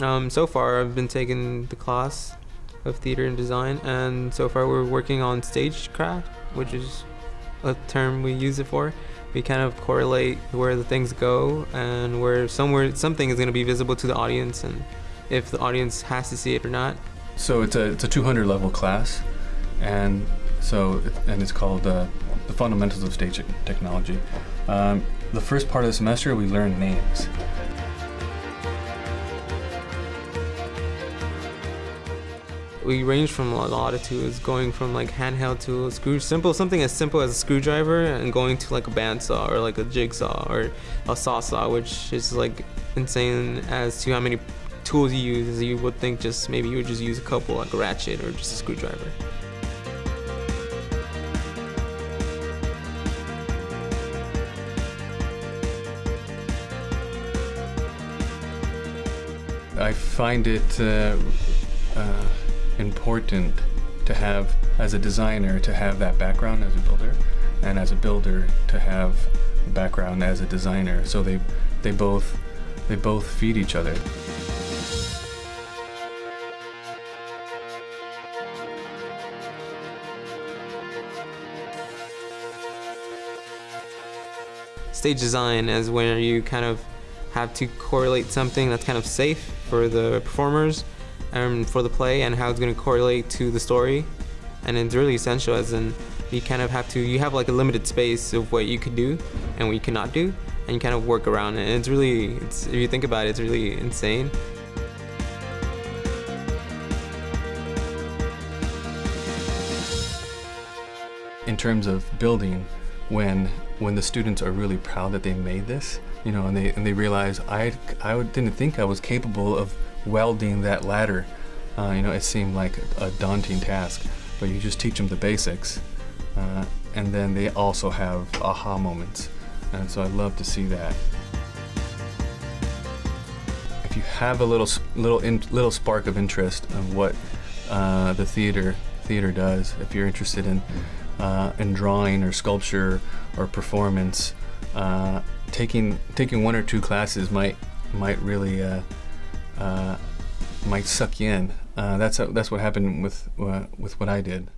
Um, so far, I've been taking the class of theater and design, and so far we're working on stagecraft, which is a term we use it for. We kind of correlate where the things go and where somewhere something is going to be visible to the audience, and if the audience has to see it or not. So it's a it's a 200 level class, and so and it's called uh, the fundamentals of stage technology. Um, the first part of the semester we learn names. We range from a lot of tools, going from like handheld to screw, simple something as simple as a screwdriver, and going to like a bandsaw or like a jigsaw or a Sawzall, which is like insane as to how many tools you use. As you would think, just maybe you would just use a couple, like a ratchet or just a screwdriver. I find it. Uh, uh, important to have, as a designer, to have that background as a builder, and as a builder to have a background as a designer. So they, they both, they both feed each other. Stage design is where you kind of have to correlate something that's kind of safe for the performers um, for the play and how it's going to correlate to the story. And it's really essential as in you kind of have to, you have like a limited space of what you could do and what you cannot do and you kind of work around it. And it's really, it's, if you think about it, it's really insane. In terms of building, when when the students are really proud that they made this, you know, and they and they realize I I didn't think I was capable of welding that ladder. Uh, you know, it seemed like a daunting task, but you just teach them the basics, uh, and then they also have aha moments, and so I love to see that. If you have a little little in, little spark of interest of what uh, the theater theater does, if you're interested in uh, in drawing or sculpture or performance, uh, taking taking one or two classes might might really uh, might suck you in. Uh, that's that's what happened with uh, with what I did.